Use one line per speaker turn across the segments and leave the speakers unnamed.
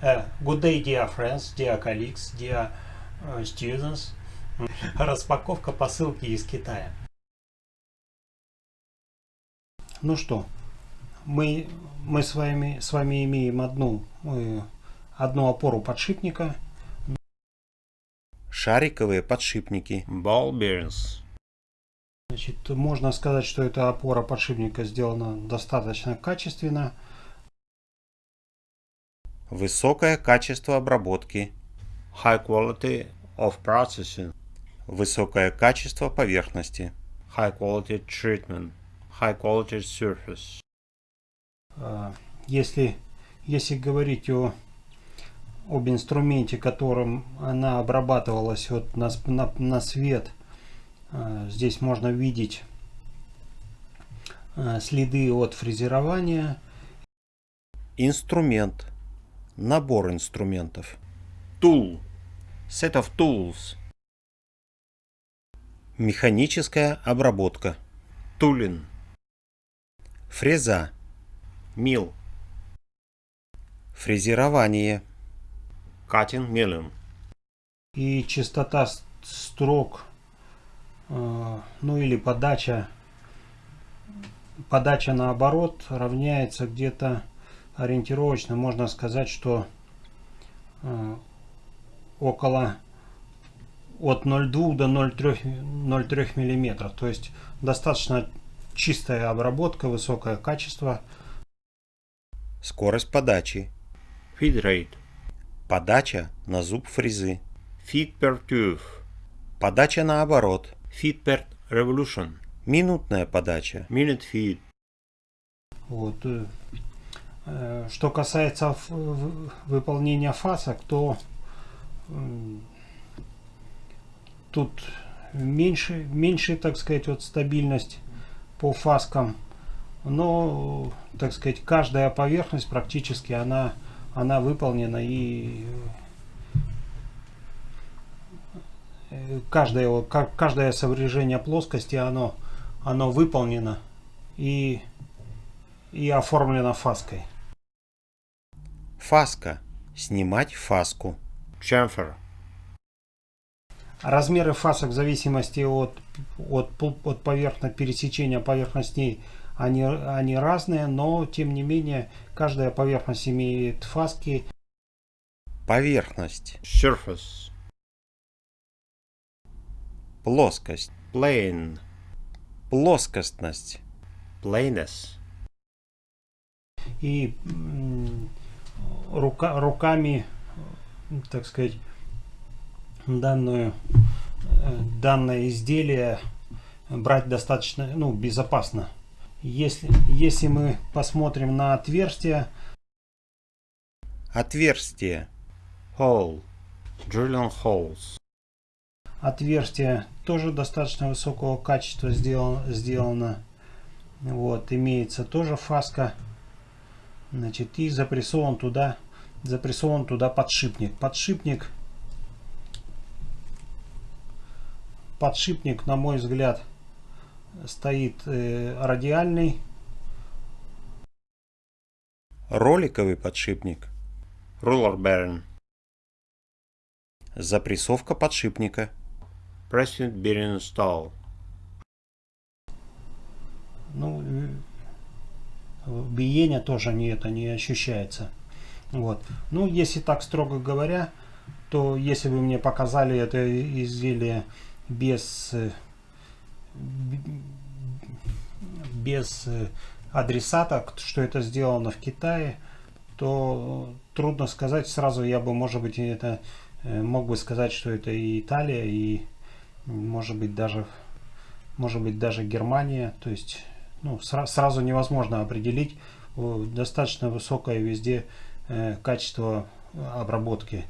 Uh, good day, dear friends, dear colleagues, dear uh, students. Распаковка посылки из Китая. Ну что, мы, мы с, вами, с вами имеем одну, э, одну опору подшипника.
Шариковые подшипники.
Ball bearings.
Значит, можно сказать, что эта опора подшипника сделана достаточно качественно.
Высокое качество обработки.
High quality of processing.
Высокое качество поверхности.
High quality treatment. High quality surface.
А, Если, если говорить о, об инструменте, которым она обрабатывалась вот на, на, на свет, а, здесь можно видеть а, следы от фрезерования.
Инструмент. Набор инструментов.
Tool. Set of tools.
Механическая обработка.
Tooling.
Фреза.
Mill.
Фрезерование.
Cutting milling.
и частота строк, э, ну или подача, подача наоборот равняется где-то ориентировочно, можно сказать, что э, около от 0,2 до 0,3 0,3 миллиметров. То есть достаточно чистая обработка, высокое качество.
Скорость подачи.
Feed rate.
Подача на зуб фрезы.
Feed per tube.
Подача наоборот.
Feed per revolution.
Минутная подача.
Minute feed.
Вот. Э, Что касается выполнения фасок, то тут меньше, меньше, так сказать, вот стабильность по фаскам. Но, так сказать, каждая поверхность практически она, она выполнена и э, каждое, каждое соврежение плоскости оно, оно выполнено и и оформлена фаской.
Фаска. Снимать фаску.
Chamfer.
Размеры фасок в зависимости от, от, от поверхно, пересечения поверхностей они, они разные, но тем не менее каждая поверхность имеет фаски.
Поверхность.
Surface.
Плоскость.
Plane.
Плоскостность.
Planess.
И рука, руками, так сказать, данную, э, данное изделие брать достаточно ну, безопасно. Если, если мы посмотрим на отверстие,
Отверстие.
Hole. Drilling holes.
отверстие тоже достаточно высокого качества сделано, сделано. Вот, имеется тоже фаска. Значит, и запрессован туда, запрессован туда подшипник. Подшипник, подшипник, на мой взгляд, стоит э, радиальный.
Роликовый подшипник.
Ruler bearing.
Запрессовка подшипника.
Pressing bearing install.
Ну, э, биение тоже не это не ощущается. Вот. Ну, если так строго говоря, то если вы мне показали это изделие без без адресата, что это сделано в Китае, то трудно сказать. Сразу я бы, может быть, это э, мог бы сказать, что это и Италия, и может быть даже может быть даже Германия. То есть ну, сра- сразу невозможно определить достаточно высокое везде качество обработки.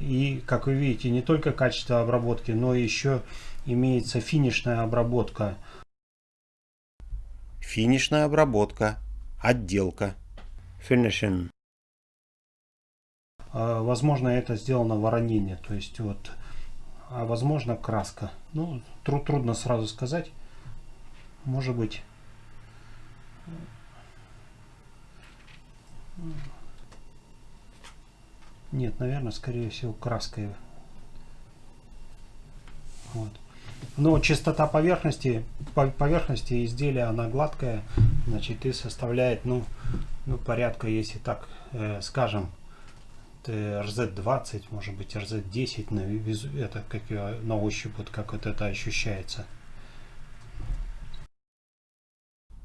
И, как вы видите, не только качество обработки, но еще имеется финишная обработка.
Финишная обработка. Отделка.
Finishing.
А, Возможно, это сделано воронение, то есть вот, а возможно краска. Ну, тру- трудно сразу сказать. Может быть. Нет, наверное, скорее всего, краской. Вот. Но частота поверхности, поверхности изделия, она гладкая, значит, и составляет, ну, ну порядка, если так э, скажем, RZ20, может быть RZ10, на визу, это как на ощупь, вот как вот это ощущается.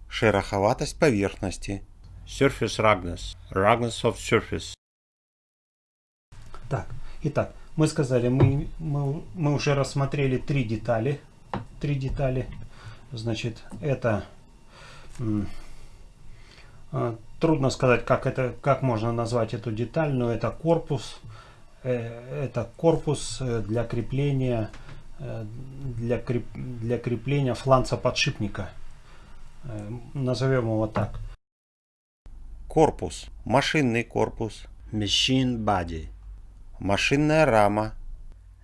Шероховатость поверхности.
Surface roughness. Roughness of surface.
Так, итак, мы сказали, мы, мы, мы уже рассмотрели три детали. Три детали. Значит, это а, трудно сказать, как это, как можно назвать эту деталь, но это корпус. Э, это корпус э, для крепления э, для, креп, для крепления фланца подшипника. Назовем его так.
Корпус. Машинный корпус.
Machine body.
Машинная рама.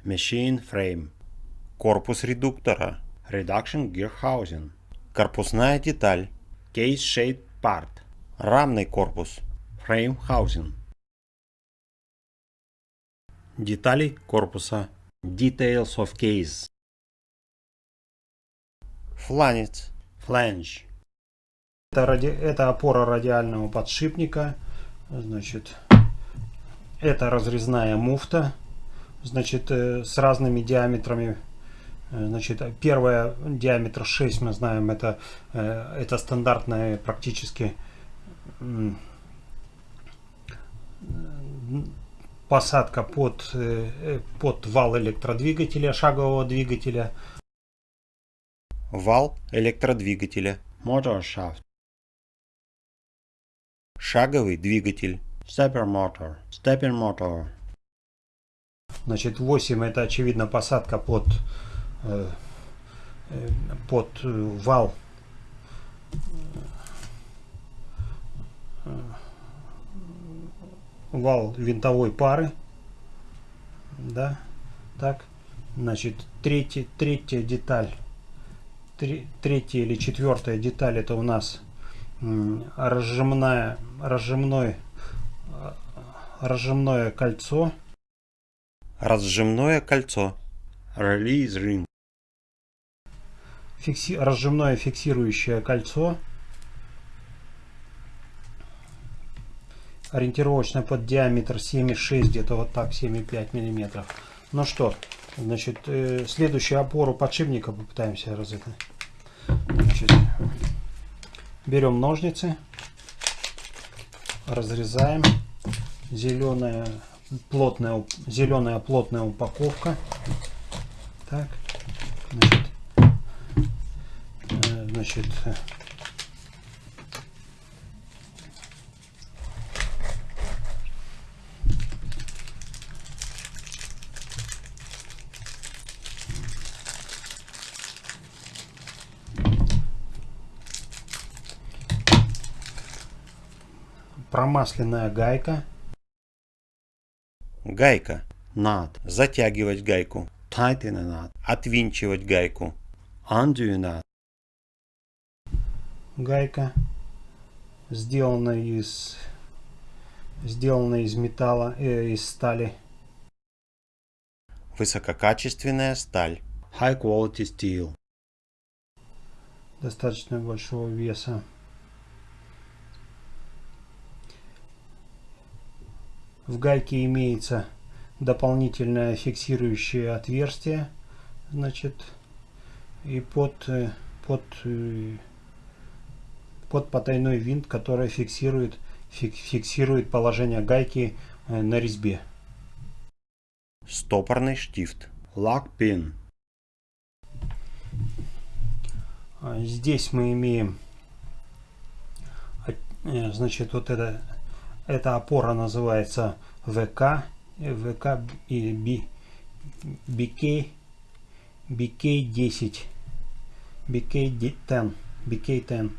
Machine frame.
Корпус редуктора.
Reduction gear housing.
Корпусная деталь.
Case shaped part.
Рамный корпус.
Frame housing.
Детали корпуса.
Details of case.
Фланец.
Flange.
Это, ради, это опора радиального подшипника. Значит, это разрезная муфта. Значит, э, с разными диаметрами. Э, значит, первая диаметр 6, мы знаем, это, э, это стандартная практически посадка под, под вал электродвигателя, шагового двигателя.
Вал электродвигателя.
Motor shaft.
Шаговый двигатель.
Stepper motor. Stepping motor.
Значит, 8 это очевидно посадка под, э, э под э, вал вал винтовой пары. Да, так. Значит, третья, третья деталь, три, третья или четвертая деталь это у нас разжимная, разжимной, разжимное кольцо.
Разжимное кольцо.
Release ring.
Фикси, разжимное фиксирующее кольцо. Ориентировочно под диаметр 7,6, где-то вот так, 7,5 миллиметров. Ну что, значит, э, следующую опору подшипника попытаемся разыграть. Значит, Берем ножницы, разрезаем. Зеленая плотная, зеленая плотная упаковка. Так, значит, э, значит промасленная гайка.
Гайка.
Nut.
Затягивать гайку.
Tighten a nut.
Отвинчивать гайку.
Undo a nut.
Гайка сделана из сделана из металла, э, из стали.
Высококачественная сталь.
High quality steel.
Достаточно большого веса. В гайке имеется дополнительное фиксирующее отверстие, значит, и под, э, под, э, под потайной винт, который фиксирует, фиксирует положение гайки э, на резьбе.
Стопорный штифт.
Pin.
А здесь мы имеем, значит, вот это эта опора называется ВК, ВК и B, BK, BK10, BK10, BK10.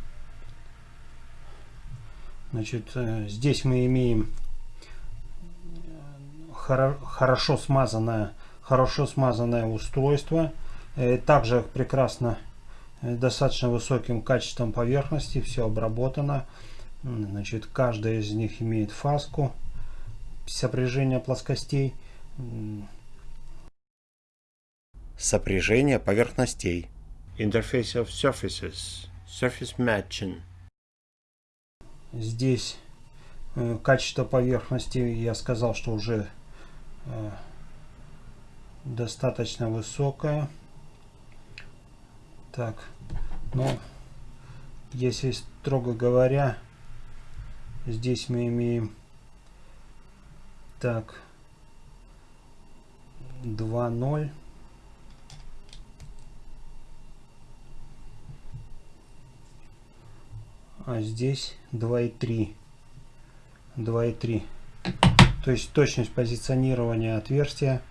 Значит, э, здесь мы имеем э, хорошо смазанное, хорошо смазанное устройство. Э, также прекрасно, достаточно высоким качеством поверхности, все обработано. Значит, каждая из них имеет фаску. сопряжение плоскостей.
Сопряжение поверхностей.
Interface of surfaces. Surface matching.
Здесь э, качество поверхности, я сказал, что уже э, достаточно высокое. Так, ну, если строго говоря, здесь мы имеем так 2.0 а здесь 2.3 2.3 то есть точность позиционирования отверстия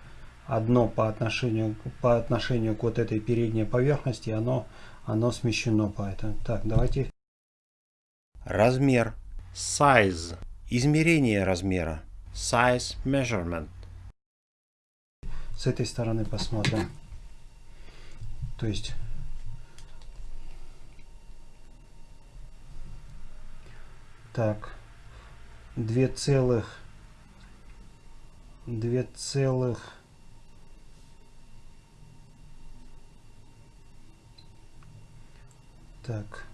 одно по отношению по отношению к вот этой передней поверхности оно оно смещено поэтому. Так давайте.
Размер.
Size.
Измерение размера.
Size measurement.
с этой стороны посмотрим то есть так две целых две целых так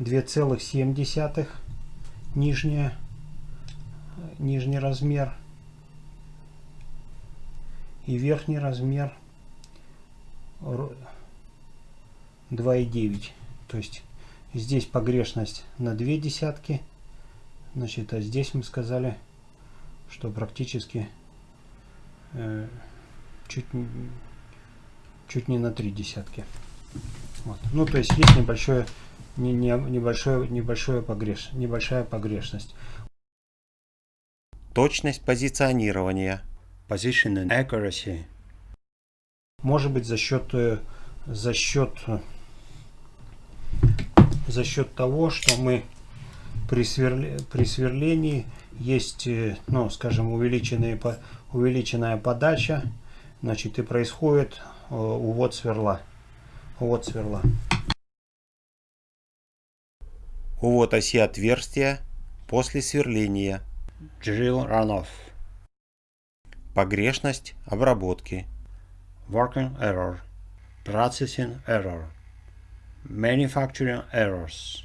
две целых семь десятых нижняя нижний размер и верхний размер ро- 2,9 то есть здесь погрешность на две десятки. Значит а здесь мы сказали что практически э, чуть чуть не на три десятки. Вот. ну то есть есть небольшое не, не, небольшое небольшое погреш небольшая погрешность
Точность позиционирования.
Position and accuracy.
Может быть за счет э, за счет за счет того, что мы при, сверле- при сверлении есть, э, ну, скажем, увеличенные, увеличенная подача, значит, и происходит э, увод сверла. Увод сверла.
Увод оси отверстия после сверления.
Drill runoff.
Погрешность обработки.
Working error. Processing error. Manufacturing errors.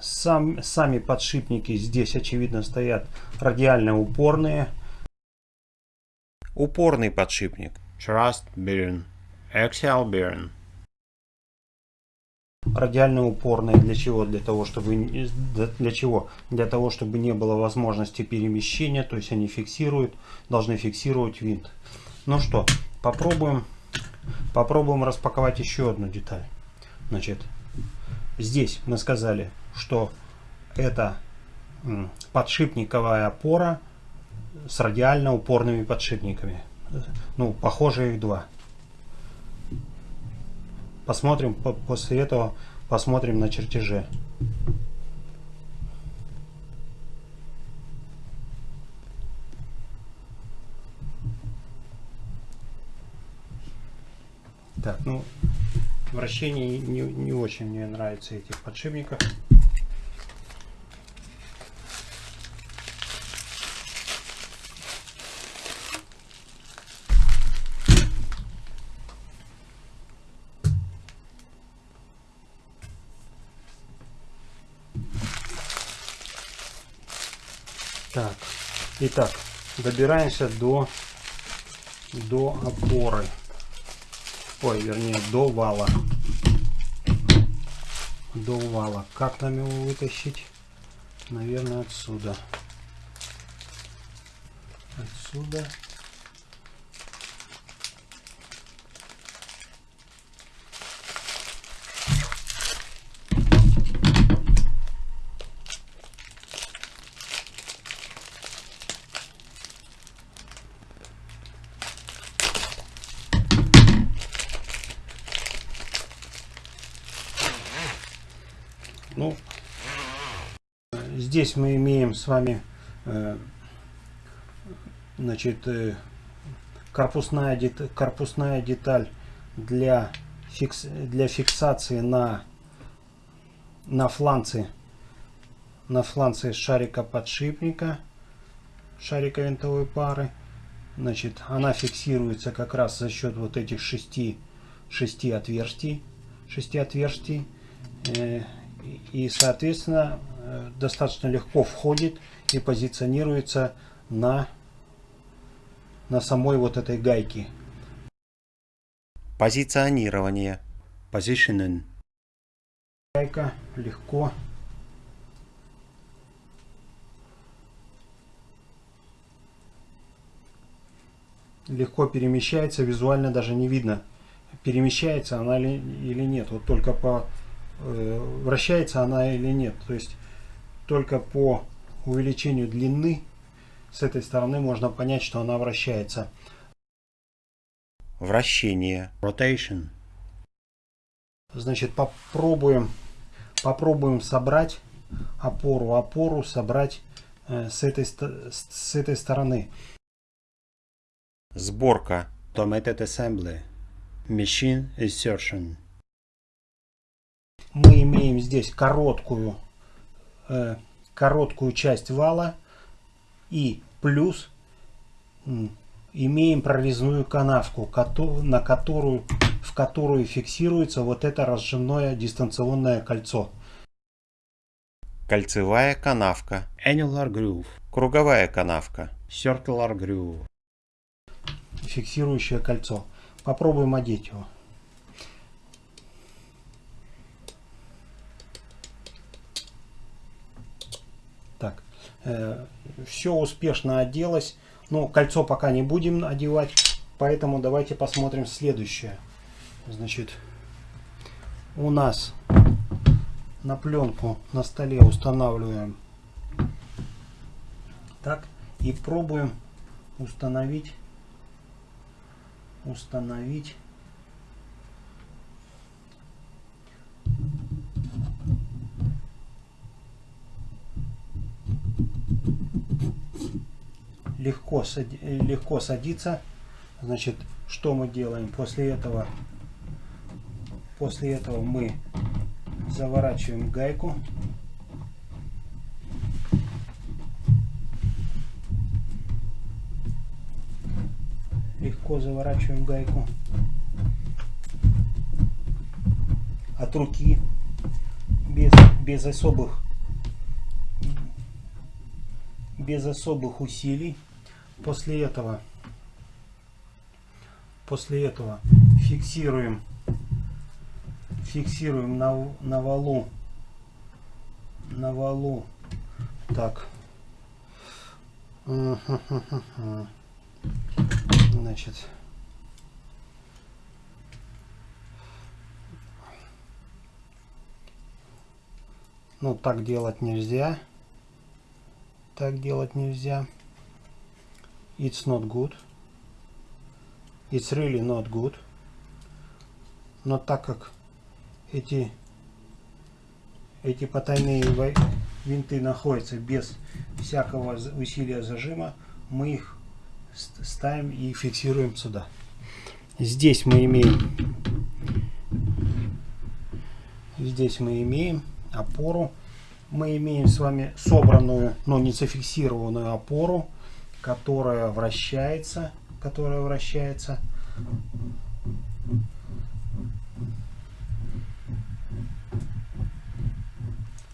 Сам, сами подшипники здесь, очевидно, стоят радиально упорные.
Упорный подшипник.
Thrust bearing. Axial bearing.
радиально упорные для чего? Для того чтобы для чего? Для того чтобы не было возможности перемещения то есть они фиксируют должны фиксировать винт. Ну что попробуем попробуем распаковать еще одну деталь. Значит здесь мы сказали что это подшипниковая опора с радиально упорными подшипниками. Ну похоже их два Посмотрим по- после этого, посмотрим на чертеже. Так, ну, вращение не, не очень мне нравится этих подшипников. Так, итак, добираемся до, до опоры. Ой, вернее, до вала. До вала. Как нам его вытащить? Наверное, отсюда. Отсюда. Ну, э, здесь мы имеем с вами, э, значит, э, корпусная, дет- корпусная деталь для, фикс, для фиксации на на фланце, на фланце шарика подшипника, шарика винтовой пары. Значит, она фиксируется как раз за счет вот этих шести, шести отверстий, шести отверстий. И, соответственно, э, достаточно легко входит и позиционируется на, на самой вот этой гайке.
Позиционирование.
Positionen.
Гайка легко легко перемещается, визуально даже не видно, перемещается она ли, или нет. Вот только по вращается она или нет. То есть только по увеличению длины с этой стороны можно понять, что она вращается.
Вращение.
Rotation.
Значит, попробуем, попробуем собрать опору, опору собрать э, с, этой, с этой стороны.
Сборка.
Automated assembly. Machine insertion.
Мы имеем здесь короткую, э, короткую часть вала и плюс имеем прорезную канавку, на которую, в которую фиксируется вот это разжимное дистанционное кольцо.
Кольцевая канавка.
Annular groove.
Круговая канавка.
Circular groove
фиксирующее кольцо. Попробуем одеть его. Так, э, все успешно оделось. Но кольцо пока не будем одевать, поэтому давайте посмотрим следующее. Значит, у нас на пленку на столе устанавливаем так и пробуем установить установить легко, легко садится. Значит, что мы делаем? После этого, после этого мы заворачиваем гайку легко заворачиваем гайку от руки без, без особых без особых усилий после этого после этого фиксируем фиксируем на, на валу на валу. Так. Значит. Ну так делать нельзя. Так делать нельзя it's not good it's really not good но так как эти эти потайные винты находятся без всякого усилия зажима мы их ставим и фиксируем сюда. Здесь мы имеем здесь мы имеем опору. Мы имеем с вами собранную, но не зафиксированную опору, которая вращается, которая вращается.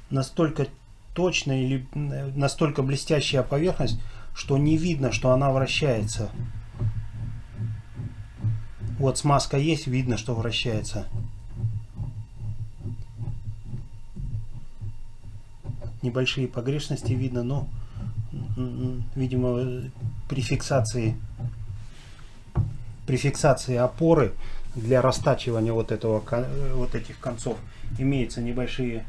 Настолько точная или настолько блестящая поверхность, что не видно, что она вращается. Вот смазка есть, видно, что вращается. Небольшие погрешности видно, но, видимо, при фиксации, при фиксации опоры для растачивания вот, этого, вот этих концов имеются небольшие,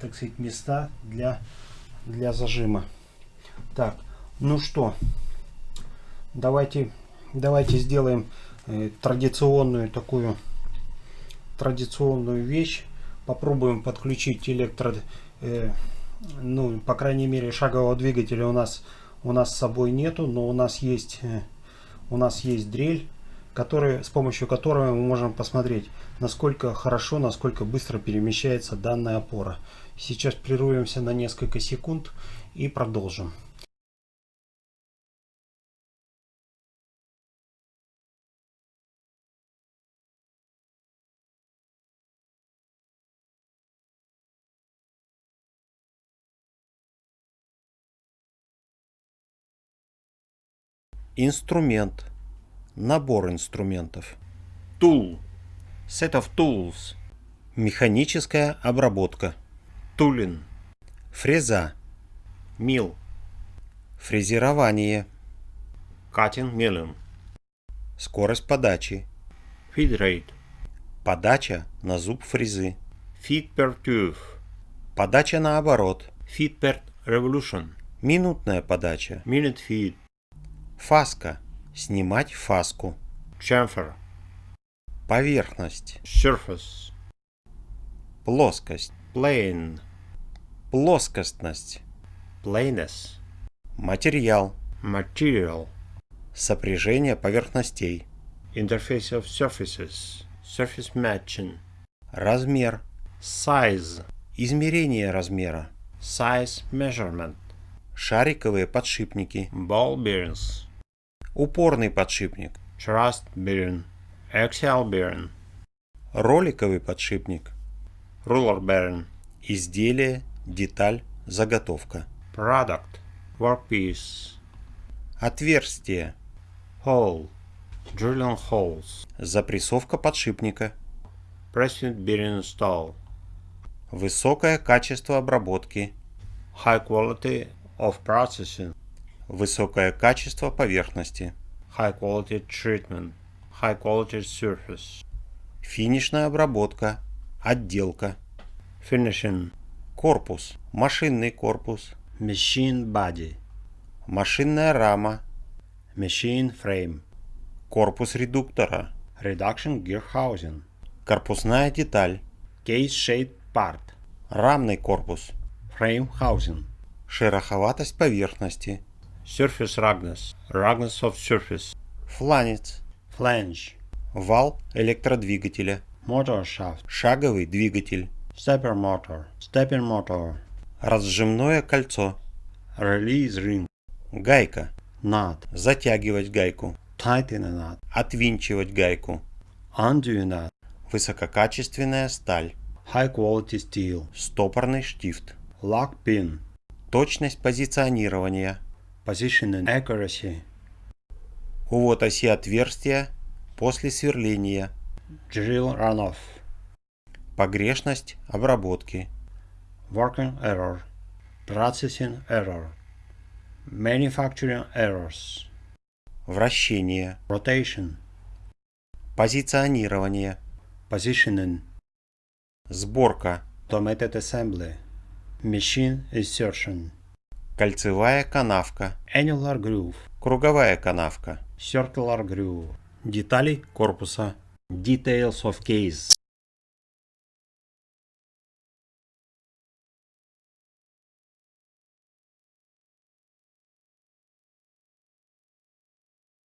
так сказать, места для, для зажима. Так, ну что, давайте, давайте сделаем э, традиционную такую традиционную вещь. Попробуем подключить электро, э, ну, по крайней мере, шагового двигателя у нас у нас с собой нету, но у нас есть э, у нас есть дрель, который, с помощью которого мы можем посмотреть, насколько хорошо, насколько быстро перемещается данная опора. Сейчас прервемся на несколько секунд и продолжим.
Инструмент. Набор инструментов.
Tool. Set of tools.
Механическая обработка.
Tooling.
Фреза.
Mill.
Фрезерование.
Cutting milling.
Скорость подачи.
Feed rate.
Подача на зуб фрезы.
Feed per tooth.
Подача наоборот.
Feed per revolution.
Минутная подача.
Minute feed.
Фаска. Снимать фаску.
Chamfer.
Поверхность.
Surface.
Плоскость.
Plane.
Плоскостность.
Planess.
Материал.
Material.
Сопряжение поверхностей.
Interface of surfaces. Surface matching.
Размер.
Size.
Измерение размера.
Size measurement.
Шариковые подшипники.
Ball bearings.
Упорный подшипник.
Thrust bearing. Axial bearing.
Роликовый подшипник.
Ruler bearing.
Изделие, деталь, заготовка.
Product. Workpiece.
Отверстие.
Hole. Drilling holes.
Запрессовка подшипника.
Pressing bearing install.
Высокое качество обработки.
High quality of processing.
Высокое качество поверхности.
High quality treatment. High quality surface.
Финишная обработка. Отделка.
Finishing.
Корпус. Машинный корпус.
Machine body.
Машинная рама.
Machine frame.
Корпус редуктора.
Reduction gear housing.
Корпусная деталь.
Case shaped part.
Рамный корпус.
Frame housing.
Шероховатость поверхности.
Surface roughness. Roughness of surface.
Фланец.
Flange.
Вал электродвигателя.
Motor shaft.
Шаговый двигатель.
Stepper motor. Stepping motor.
Разжимное кольцо.
Release ring.
Гайка.
Nut.
Затягивать гайку.
Tighten a nut.
Отвинчивать гайку.
Undo a nut.
Высококачественная сталь.
High quality steel.
Стопорный штифт.
Lock pin.
Точность позиционирования.
Position and accuracy.
Увод оси отверстия после сверления.
Drill runoff.
Погрешность обработки.
Working error. Processing error. Manufacturing errors.
Вращение.
Rotation.
Позиционирование.
Positioning.
Сборка.
Automated assembly. Machine insertion.
Кольцевая канавка.
Annular groove.
Круговая канавка.
Circular groove.
Детали корпуса.
Details of case.